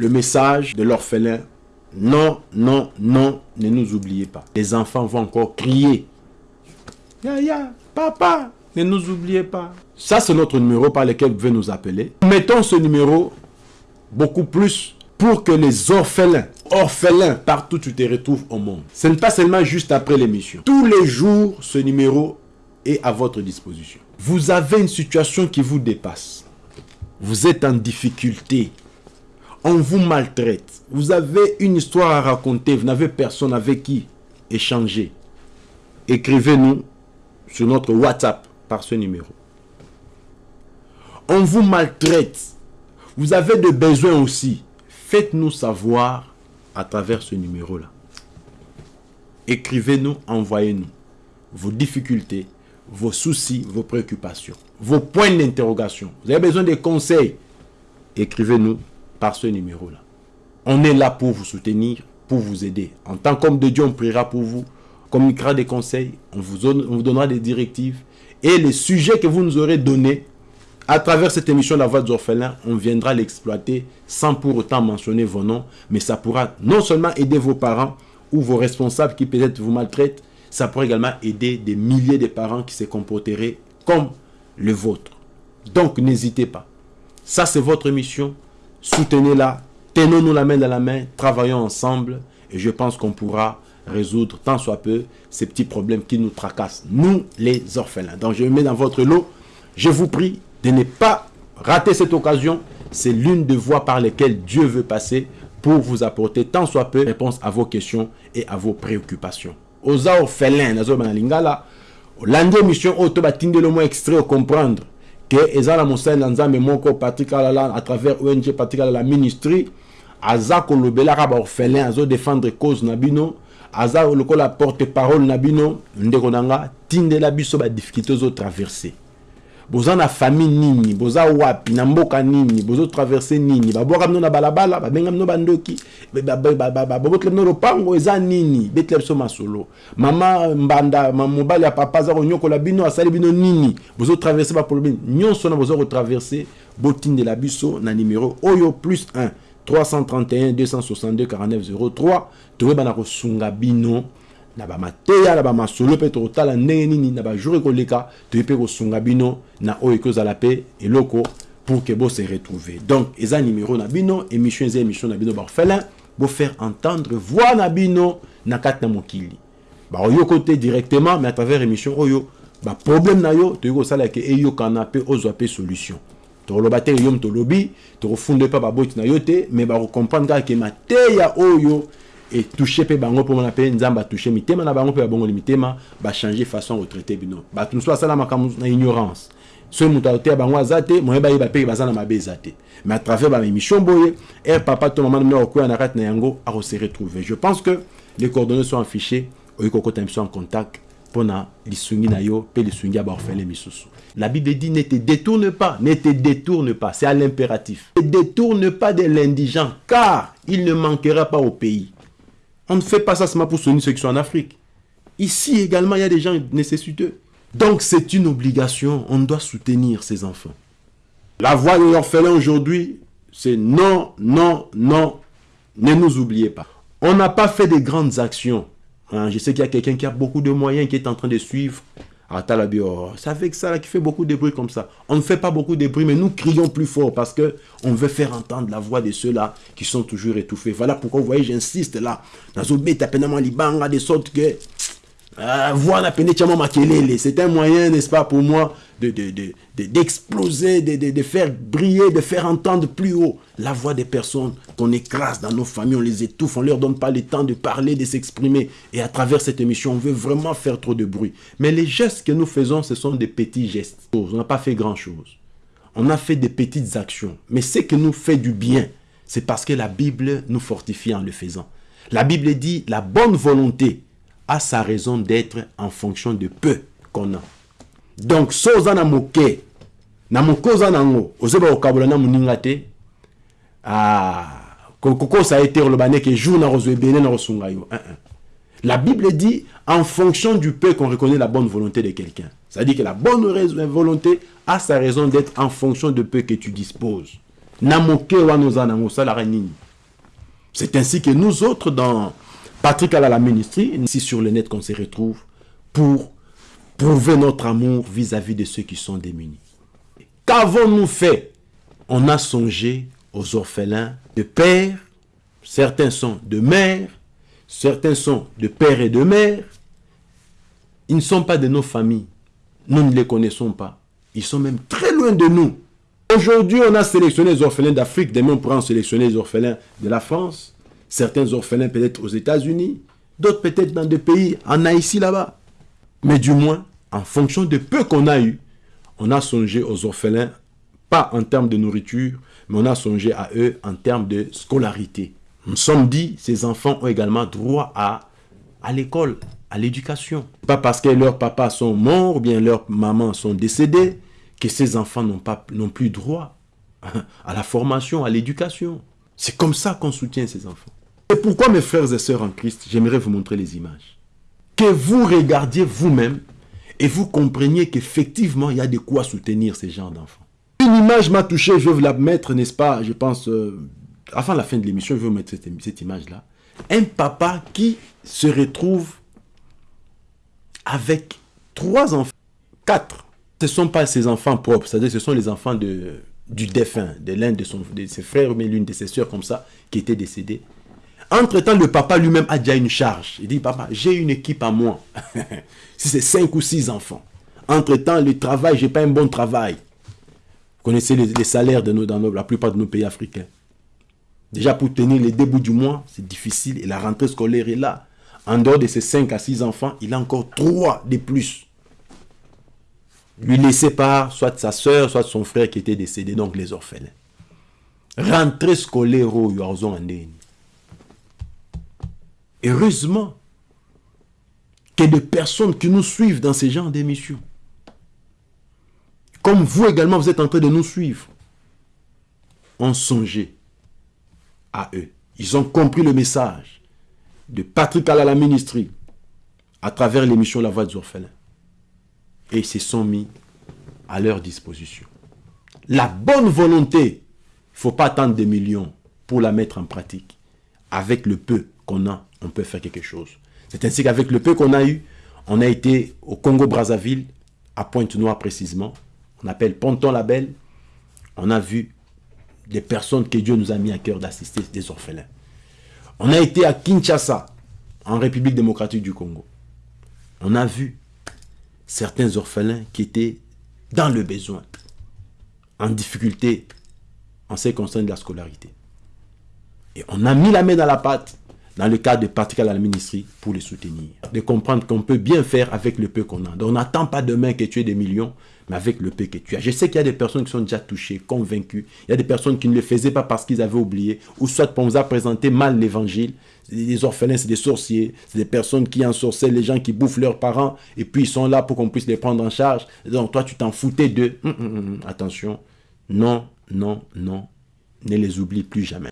le message de l'orphelin. Non, non, non, ne nous oubliez pas. Les enfants vont encore crier. Ya, ya, papa, ne nous oubliez pas. Ça, c'est notre numéro par lequel vous pouvez nous appeler. Mettons ce numéro beaucoup plus pour que les orphelins, orphelins, partout tu te retrouves au monde. Ce n'est pas seulement juste après l'émission. Tous les jours, ce numéro est à votre disposition. Vous avez une situation qui vous dépasse. Vous êtes en difficulté. On vous maltraite. Vous avez une histoire à raconter. Vous n'avez personne avec qui échanger. Écrivez-nous sur notre WhatsApp par ce numéro. On vous maltraite. Vous avez des besoins aussi. Faites-nous savoir à travers ce numéro-là. Écrivez-nous, envoyez-nous vos difficultés, vos soucis, vos préoccupations, vos points d'interrogation. Vous avez besoin de conseils. Écrivez-nous par ce numéro-là. On est là pour vous soutenir, pour vous aider. En tant qu'homme de Dieu, on priera pour vous, on communiquera des conseils, on vous, on vous donnera des directives. Et les sujets que vous nous aurez donnés, à travers cette émission La Voix des orphelins, on viendra l'exploiter sans pour autant mentionner vos noms, mais ça pourra non seulement aider vos parents ou vos responsables qui peut-être vous maltraitent, ça pourrait également aider des milliers de parents qui se comporteraient comme le vôtre. Donc n'hésitez pas. Ça c'est votre mission. Soutenez-la. Tenons-nous la main dans la main. Travaillons ensemble. Et je pense qu'on pourra résoudre tant soit peu ces petits problèmes qui nous tracassent. Nous les orphelins. Donc je me mets dans votre lot. Je vous prie de ne pas rater cette occasion. C'est l'une des voies par lesquelles Dieu veut passer pour vous apporter tant soit peu réponse à vos questions et à vos préoccupations. oza orphelin nazoba na lingala olandi émission oyo to batindeli mwa extrait ocomprendre ke eza na mosali na nzambe moko patrik alala à travers ong patrik alala ministry aza kolobelaka baorphelin azodefendre cause na bino aza lokola porte parole na bino ndeko na nga tindela biso badifficulté ozotraverse boza na famille nini? Boza wapi? Na mboka nini? Bozotraverse nini? Babwaka bino na balabala babenga bino bandoki babotela bino lopango eza nini? Betela biso masolo. Mama mbanda mobali ya papa aza konyokola bino asali bino nini? Bozotraverse baproblème nyonso wana boza kotraverse botindela biso na numero oyo plus 1 331 262 49 03 toyeba na kosunga bino na bamateya na bamasolo mpe tokotala ndenge nini na bajour ekoleka toye mpe kosunga bino na oyo ekozala mpe eloko pour ke bose retrouve. Donc eza numéro na bino émission eza émission na bino baorphelin bofaire entendre voix na bino na kati na mokili. Baoyoka te directement mais à travers émission oyo baproblème na yo toyei kosala ke eyokana mpe ozwa mpe solution. Tokoloba te yo tolobi tokofunda mpe baboti na yo te mais bakocomprendre kaka ke mateya oyo etouche mpe bango mpo mona mpe nzambe atouche mitema na bango mpe babongoli mitema bachange façon retraite bino. Bato mosusu basala makambo na ignorance. Moto ateya bango aza te moye bayeba mpe baza na mabe eza te mais à travers baémission boye ere papa to mama nomina kokwea na kati na yango akose retrouver. Je pense que les coordonnées sont affichées oyi kokota biso en contact mpona lisungi na yo mpe lisungi ya baorphelin misusu la bible dit ne te détourne pas ne te détourne pas c'est à l'impératif. Ne détourne pas de l'indigent car il ne manquera pas au pays on ne fait pas ça seulement pour soutenir ceux qui sont en Afrique. Ici également, il y a des gens nécessiteux. Donc c'est une obligation, on doit soutenir ces enfants. La voix de l'orphelin aujourd'hui, c'est non, non, non, ne nous oubliez pas. On n'a pas fait de grandes actions. Hein, je sais qu'il y a quelqu'un qui a beaucoup de moyens, qui est en train de suivre. C'est avec ça là, qui fait beaucoup de bruit comme ça. On ne fait pas beaucoup de bruit, mais nous crions plus fort parce que on veut faire entendre la voix de ceux-là qui sont toujours étouffés. Voilà pourquoi, vous voyez, j'insiste là. De sorte que c'est un moyen, n'est-ce pas, pour moi, d'exploser, de, de, de, de, faire briller, de faire entendre plus haut la voix des personnes qu'on écrase dans nos familles, on les étouffe, on ne leur donne pas le temps de parler, de s'exprimer. Et à travers cette émission, on veut vraiment faire trop de bruit. Mais les gestes que nous faisons, ce sont des petits gestes. On n'a pas fait grand-chose. On a fait des petites actions. Mais ce que nous fait du bien, c'est parce que la Bible nous fortifie en le faisant. La Bible dit la bonne volonté a sa raison d'être en fonction de peu qu'on a. Donc, so oza na moke, na nango, ozeba okabola na moninga te, jour na kozwa ebele na. La Bible dit en fonction du peu qu'on reconnaît la bonne volonté de quelqu'un. C'est-à-dire que la bonne volonté a sa raison d'être en fonction de peu que tu disposes. C'est ainsi que nous autres, dans Patrick à la ministrie, ici sur le net qu'on se retrouve pour prouver notre amour vis-à-vis de ceux qui sont démunis. Qu'avons-nous fait? On a songé aux orphelins de père, certains sont de mère, certains sont de père et de mère. Ils ne sont pas de nos familles. Nous ne les connaissons pas. Ils sont même très loin de nous. Aujourd'hui, on a sélectionné les orphelins d'Afrique. Demain, on pourra sélectionner les orphelins de la France. Certains orphelins peut-être aux États-Unis. D'autres peut-être dans des pays en Haïti là-bas. Mais du moins, en fonction de peu qu'on a eu, on a songé aux orphelins, pas en termes de nourriture, mais on a songé à eux en termes de scolarité. Nous sommes dit, ces enfants ont également droit à, à l'école, à l'éducation. Pas parce que leurs papas sont morts ou bien leurs mamans sont décédés que ces enfants n'ont plus droit à la formation, à l'éducation. C'est comme ça qu'on soutient ces enfants. Et pourquoi mes frères et sœurs en Christ, j'aimerais vous montrer les images. Que vous regardiez vous-même et vous compreniez qu'effectivement, il y a de quoi soutenir ces gens d'enfants. Une image m'a touché, je vous la mettre, n'est-ce pas, je pense, euh, avant la fin de l'émission, je vais vous mettre cette, image-là. Un papa qui se retrouve avec trois enfants, quatre. Ce ne sont pas ses enfants propres, c'est-à-dire ce sont les enfants de, du défunt, de l'un de, de, ses frères, mais l'une de ses soeurs comme ça, qui était décédée. Entre-temps, le papa lui-même a déjà une charge. Il dit, papa, j'ai une équipe à moi. si c'est cinq ou six enfants. Entre-temps, le travail, j'ai pas un bon travail. Vous connaissez les, salaires de nos, dans la plupart de nos pays africains. Déjà, pour tenir les débuts du mois, c'est difficile. Et la rentrée scolaire est là. En dehors de ses 5 à 6 enfants, il a encore 3 de plus. Lui laissé par soit sa soeur, soit son frère qui était décédé, donc les orphelins. Rentrée scolaire au Yorzon Heureusement qu'il y a des personnes qui nous suivent dans ces genres d'émissions. Comme vous également, vous êtes en train de nous suivre. On songeait à eux. Ils ont compris le message de Patrick à la ministrie à travers l'émission La Voix des orphelins. Et ils se sont mis à leur disposition. La bonne volonté, il ne faut pas attendre des millions pour la mettre en pratique. Avec le peu qu'on a, on peut faire quelque chose. C'est ainsi qu'avec le peu qu'on a eu, on a été au Congo-Brazzaville, à Pointe-Noire précisément. On appelle Ponton-Label. On a vu des personnes que Dieu nous a mis à cœur d'assister, des orphelins. On a été à Kinshasa, en République démocratique du Congo. On a vu certains orphelins qui étaient dans le besoin, en difficulté en ce qui concerne la scolarité. Et on a mis la main dans la pâte dans le cadre de particulier à la ministrie pour les soutenir. De comprendre qu'on peut bien faire avec le peu qu'on a. Donc on n'attend pas demain que tu aies des millions, mais avec le peu que tu as. Je sais qu'il y a des personnes qui sont déjà touchées, convaincues. Il y a des personnes qui ne le faisaient pas parce qu'ils avaient oublié, ou soit on vous a présenté mal l'évangile. Les orphelins, c'est des sorciers, c'est des personnes qui ensorcellent les gens qui bouffent leurs parents, et puis ils sont là pour qu'on puisse les prendre en charge. Donc toi, tu t'en foutais d'eux. Hum, hum, hum, attention, non, non, non, ne les oublie plus jamais.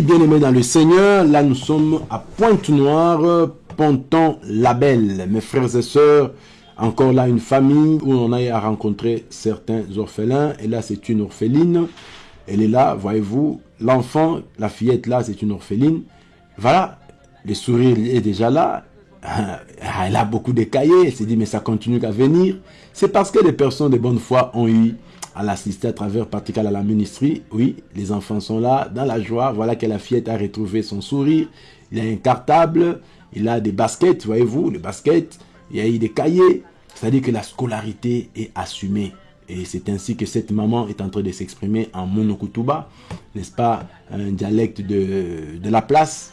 Oui, bien aimé dans le Seigneur, là nous sommes à Pointe-Noire, Ponton Label. Mes frères et sœurs, encore là une famille où on a à rencontrer certains orphelins. Et là c'est une orpheline. Elle est là, voyez-vous. L'enfant, la fillette là, c'est une orpheline. Voilà, le sourire est déjà là. Elle a beaucoup de cahiers. Elle s'est dit, mais ça continue à venir. C'est parce que les personnes de bonne foi ont eu à l'assister à travers Patrick à la ministrie. Oui, les enfants sont là, dans la joie. Voilà que la fillette a retrouvé son sourire. Il a un cartable, il a des baskets, voyez-vous, les baskets. Il y a eu des cahiers. C'est-à-dire que la scolarité est assumée. Et c'est ainsi que cette maman est en train de s'exprimer en monokutuba, n'est-ce pas, un dialecte de, de la place,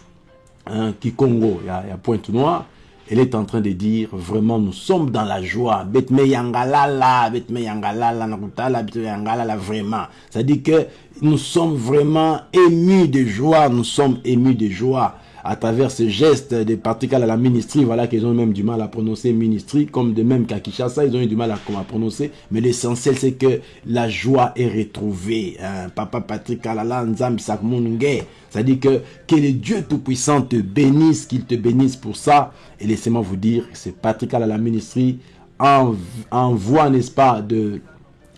un Kikongo, il y y a pointe noire elle est en train de dire vraiment nous sommes dans la joie. Betme yangalala, betme yangalala, nakutala, betme yangalala, vraiment. Ça dit que nous sommes vraiment émus de joie, nous sommes émus de joie à travers ce geste des particules à la ministrie, voilà qu'ils ont même du mal à prononcer ministrie, comme de même qu'à ils ont eu du mal à, à prononcer. Mais l'essentiel, c'est que la joie est retrouvée. Hein. Papa Patrick Alala Nzam C'est-à-dire que, que le Dieu Tout-Puissant te bénisse, qu'il te bénisse pour ça. Et laissez-moi vous dire c'est Patrick Alala Ministrie en, en voie, n'est-ce pas, de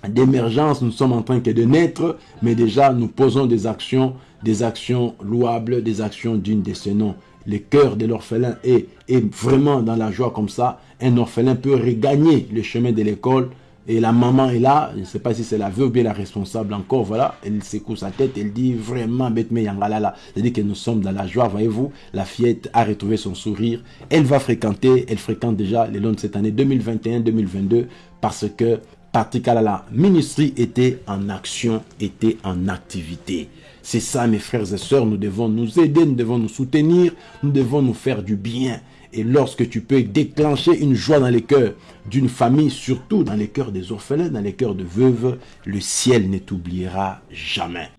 d'émergence, nous sommes en train que de naître, mais déjà nous posons des actions, des actions louables, des actions dignes de ce nom. Le cœur de l'orphelin est, vraiment dans la joie comme ça. Un orphelin peut regagner le chemin de l'école et la maman est là, je ne sais pas si c'est la veuve ou bien la responsable encore, voilà, elle secoue sa tête, elle dit vraiment, c'est-à-dire que nous sommes dans la joie, voyez-vous, la fillette a retrouvé son sourire, elle va fréquenter, elle fréquente déjà le long de cette année 2021-2022 parce que Patrick Alala, ministry était en action, était en activité. C'est ça, mes frères et sœurs, nous devons nous aider, nous devons nous soutenir, nous devons nous faire du bien. Et lorsque tu peux déclencher une joie dans les cœurs d'une famille, surtout dans les cœurs des orphelins, dans les cœurs de veuves, le ciel ne t'oubliera jamais.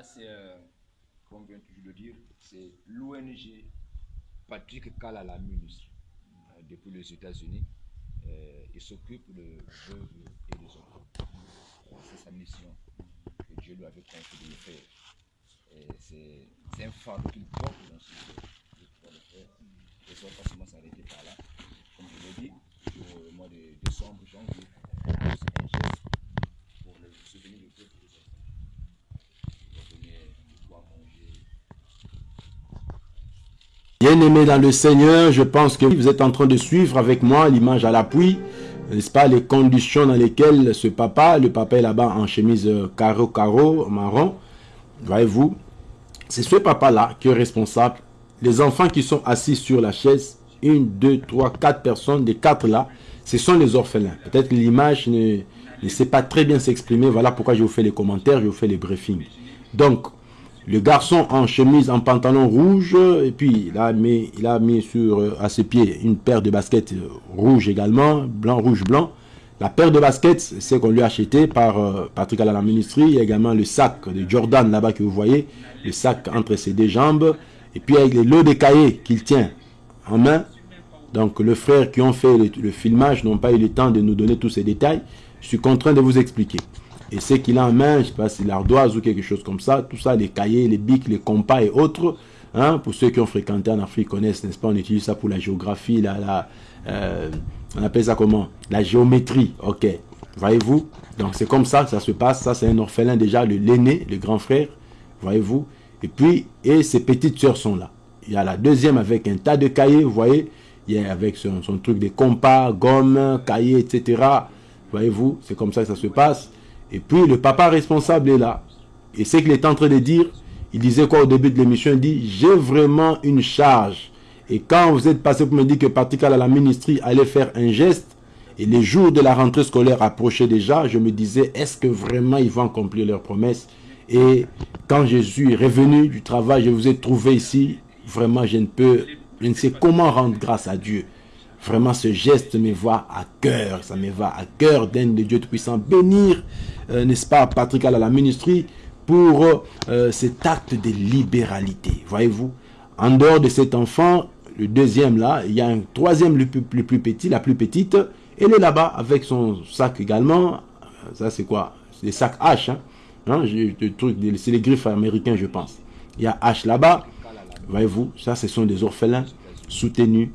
C'est, euh, comme vient toujours de dire, c'est l'ONG Patrick Kalala ministre euh, depuis les États-Unis. Euh, il s'occupe de veuves et des enfants. c'est sa mission que Dieu lui avait confié de faire. c'est, un phare qu'il porte dans ce faire. Et ça va pas seulement s'arrêter par là. Comme je l'ai dit, au mois de décembre, janvier, c'est un geste pour le souvenir de peuple Bien-aimés dans le Seigneur, je pense que vous êtes en train de suivre avec moi l'image à l'appui, n'est-ce pas, les conditions dans lesquelles ce papa, le papa est là-bas en chemise carreau-carreau, marron, voyez-vous, c'est ce papa-là qui est responsable. Les enfants qui sont assis sur la chaise, une, deux, trois, quatre personnes, des quatre là, ce sont les orphelins. Peut-être que l'image ne, ne sait pas très bien s'exprimer, voilà pourquoi je vous fais les commentaires, je vous fais les briefings. Donc, le garçon en chemise, en pantalon rouge, et puis il a mis, sur, euh, à ses pieds une paire de baskets euh, rouge également, blanc, rouge, blanc. La paire de baskets, c'est qu'on lui a acheté par euh, Patrick à la ministrie. Il y a également le sac de Jordan là-bas que vous voyez, le sac entre ses deux jambes. Et puis avec les lots de cahiers qu'il tient en main. Donc le frère qui ont fait le, le filmage n'ont pas eu le temps de nous donner tous ces détails. Je suis contraint de vous expliquer. Et ce qu'il a en main, je ne sais pas si l'ardoise ou quelque chose comme ça, tout ça, les cahiers, les bics, les compas et autres, hein, pour ceux qui ont fréquenté en Afrique connaissent, n'est-ce pas, on utilise ça pour la géographie, la, la, euh, on appelle ça comment? La géométrie, ok. Voyez-vous? Donc c'est comme ça que ça se passe. Ça, c'est un orphelin déjà, l'aîné, le grand frère. Voyez-vous? Et puis, et ses petites sœurs sont là. Il y a la deuxième avec un tas de cahiers, vous voyez? Il y a avec son, son truc de compas, gomme, cahiers, etc. Voyez-vous? C'est comme ça que ça se passe. Et puis le papa responsable est là. Et ce qu'il est en train de dire, il disait quoi au début de l'émission Il dit, j'ai vraiment une charge. Et quand vous êtes passé pour me dire que Patrick à la ministrie allait faire un geste, et les jours de la rentrée scolaire approchaient déjà, je me disais, est-ce que vraiment ils vont accomplir leur promesse Et quand je suis revenu du travail, je vous ai trouvé ici, vraiment je ne peux, je ne sais comment rendre grâce à Dieu. Vraiment, ce geste me va à cœur. Ça me va à cœur d'un de Dieu Tout-Puissant. Bénir, euh, n'est-ce pas, Patrick à la ministrie pour euh, cet acte de libéralité. Voyez-vous En dehors de cet enfant, le deuxième là, il y a un troisième le plus, petit, la plus petite. Elle est là-bas avec son sac également. Ça, c'est quoi? C'est des sacs H. Hein? hein c'est les griffes américains, je pense. Il y a H là-bas. Voyez-vous, ça, ce sont des orphelins soutenus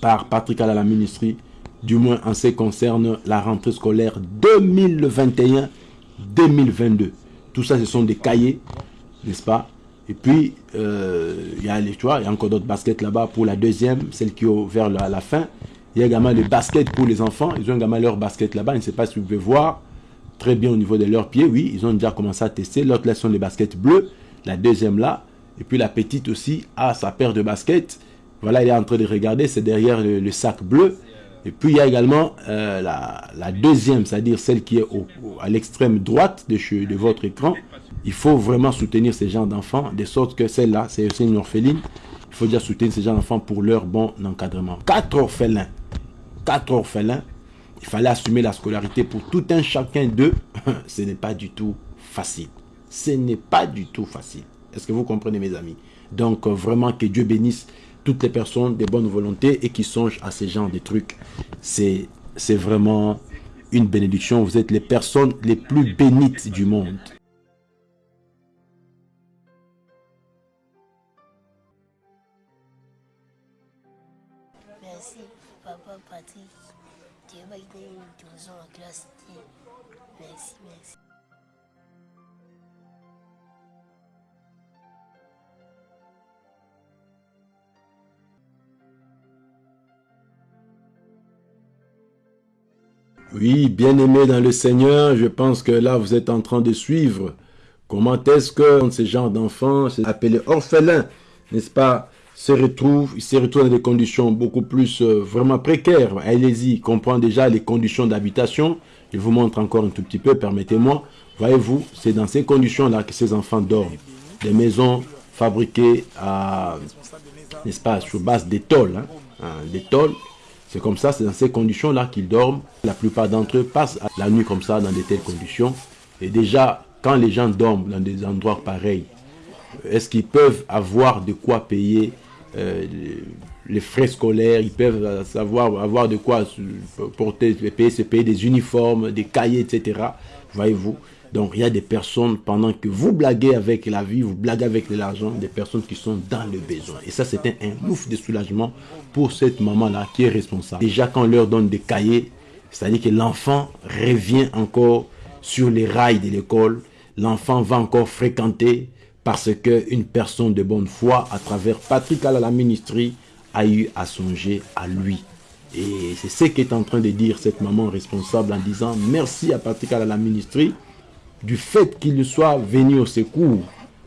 par Patrick à la ministrie, du moins en ce qui concerne la rentrée scolaire 2021-2022. Tout ça, ce sont des cahiers, n'est-ce pas? Et puis, euh, il y a les choix, il y a encore d'autres baskets là-bas pour la deuxième, celle qui est vers la, la fin. Il y a également des baskets pour les enfants. Ils ont également leur basket là-bas. Je ne sais pas si vous pouvez voir très bien au niveau de leurs pieds. Oui, ils ont déjà commencé à tester. L'autre là sont les baskets bleues. La deuxième là. Et puis la petite aussi a sa paire de baskets. Voilà, il est en train de regarder, c'est derrière le, sac bleu. Et puis il y a également euh, la, deuxième, c'est-à-dire celle qui est à l'extrême droite de, de votre écran. Il faut vraiment soutenir ces gens d'enfants, de sorte que celle-là, c'est aussi une orpheline. Il faut déjà soutenir ces gens d'enfants pour leur bon encadrement. Quatre orphelins. Quatre orphelins. Il fallait assumer la scolarité pour tout un chacun d'eux. Ce n'est pas du tout facile. Ce n'est pas du tout facile. Est-ce que vous comprenez mes amis? Donc euh, vraiment que Dieu bénisse toutes les personnes de bonne volonté et qui songent à ces genres de trucs. C'est vraiment une bénédiction. Vous êtes les personnes les plus bénites du monde. Merci, papa Patrick. Dieu m'a donné une classe. Merci, merci. Oui, bien-aimé dans le Seigneur, je pense que là, vous êtes en train de suivre comment est-ce que ces gens d'enfants, appelés orphelins, n'est-ce pas, se retrouvent, ils se retrouvent dans des conditions beaucoup plus euh, vraiment précaires. Allez-y, comprend déjà les conditions d'habitation. Je vous montre encore un tout petit peu, permettez-moi. Voyez-vous, c'est dans ces conditions-là que ces enfants dorment. Des maisons fabriquées n'est-ce pas, sur base d'étoiles, hein, hein, c'est comme ça, c'est dans ces conditions-là qu'ils dorment. La plupart d'entre eux passent la nuit comme ça, dans de telles conditions. Et déjà, quand les gens dorment dans des endroits pareils, est-ce qu'ils peuvent avoir de quoi payer euh, les frais scolaires, ils peuvent savoir avoir de quoi porter, payer, se payer des uniformes, des cahiers, etc. Voyez-vous donc il y a des personnes, pendant que vous blaguez avec la vie, vous blaguez avec l'argent, des personnes qui sont dans le besoin. Et ça, c'est un, ouf de soulagement pour cette maman-là qui est responsable. Déjà, quand on leur donne des cahiers, c'est-à-dire que l'enfant revient encore sur les rails de l'école, l'enfant va encore fréquenter parce qu'une personne de bonne foi, à travers Patrick à la ministrie, a eu à songer à lui. Et c'est ce qu'est en train de dire cette maman responsable en disant merci à Patrick à la ministrie du fait qu'il soit venu au secours,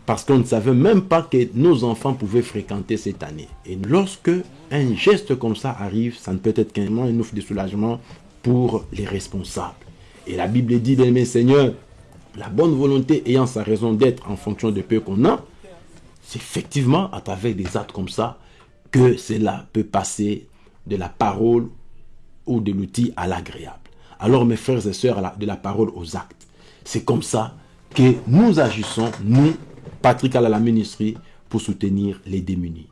parce qu'on ne savait même pas que nos enfants pouvaient fréquenter cette année. Et lorsque un geste comme ça arrive, ça ne peut être qu'un ouf de soulagement pour les responsables. Et la Bible dit, bien mes Seigneur, la bonne volonté ayant sa raison d'être en fonction de peu qu'on a, c'est effectivement à travers des actes comme ça que cela peut passer de la parole ou de l'outil à l'agréable. Alors mes frères et sœurs, de la parole aux actes. C'est comme ça que nous agissons, nous, Patrick à la ministrie, pour soutenir les démunis.